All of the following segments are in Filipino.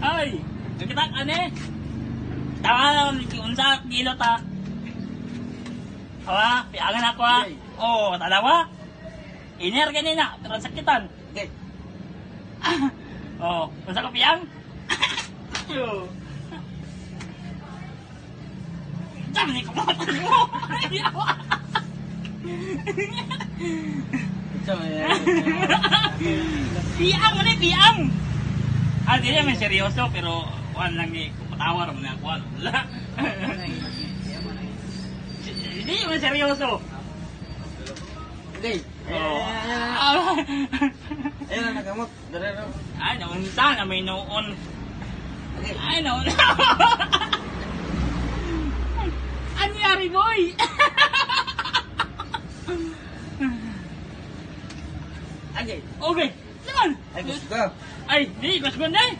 Ay, kita ane. Tawa unsa kilo ta. Hawa, piangan ako ha. Okay. Oh, talawa. Iner ganina, pero sakitan. Okay. Oh, unsa ka piang? Yo. Dami ni kumatan mo. Eh. Piang ano piang. Ah, di naman seryoso pero kuan lang ni patawar mo na kuan. Wala. Hindi naman seryoso. Okay. Oh. Ayun na nagamot. Ay, naunsa na may noon. Ay, noon. Ano yari, boy? Okay. okay. Naman. Ay, gusto ko. Ay, di, mas ganda eh.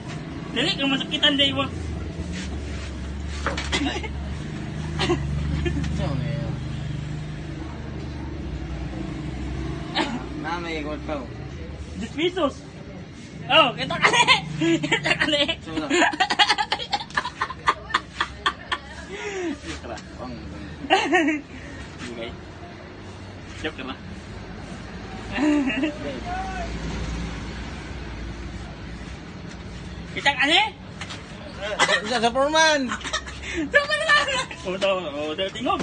Dili, kung masakitan day mo. Ito, eh. Na may ikot pa. 10 pesos. Oh, kita ka Kita ka Sino? Kita Pang. Okay. Joke ka na. Kita ka Isa sa Foreman. Sama na lang! O, daw, o, daw, tingog.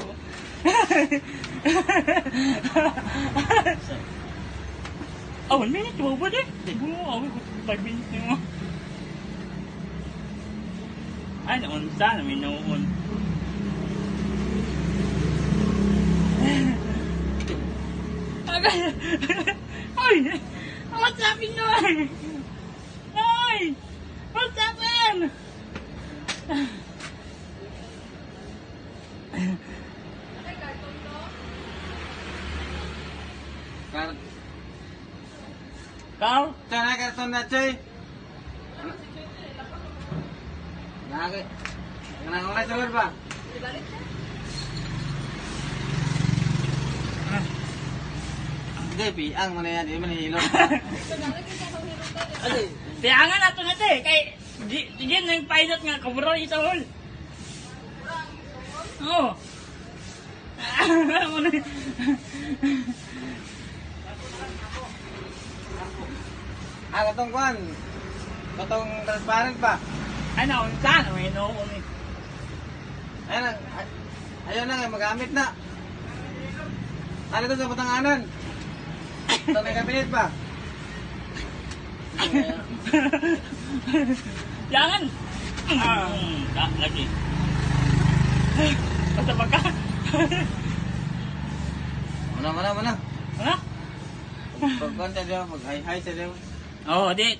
Oh, one minute, wow ba din? Tingog mo, ako, five minutes na mo. Ay, naunsa na, may noon. Agay! Ay! What's happening now? Ay! What's happened? Carl. Carl. cao? karton na chay. Nagay. Nagay chalor ba? Hindi, pi. Ang mana yan. Hindi man hilo. Ito na lang kita sa hilo. Tiyangan nato na te, kay di di nang pilot nga kaburo ito hol. Oh. Ano na- Ah, katong kwan. Katong transparent pa. Ay na unsa na may noon eh. Ayun na. Ayun na nga, magamit na. Ano to sa patanganan? Ito may kabinet pa. Jangan. Ah, Tak lagi. Kata pakar. Mana mana mana. mana? Kau kan tadi apa? Hai hai tadi. Oh, dia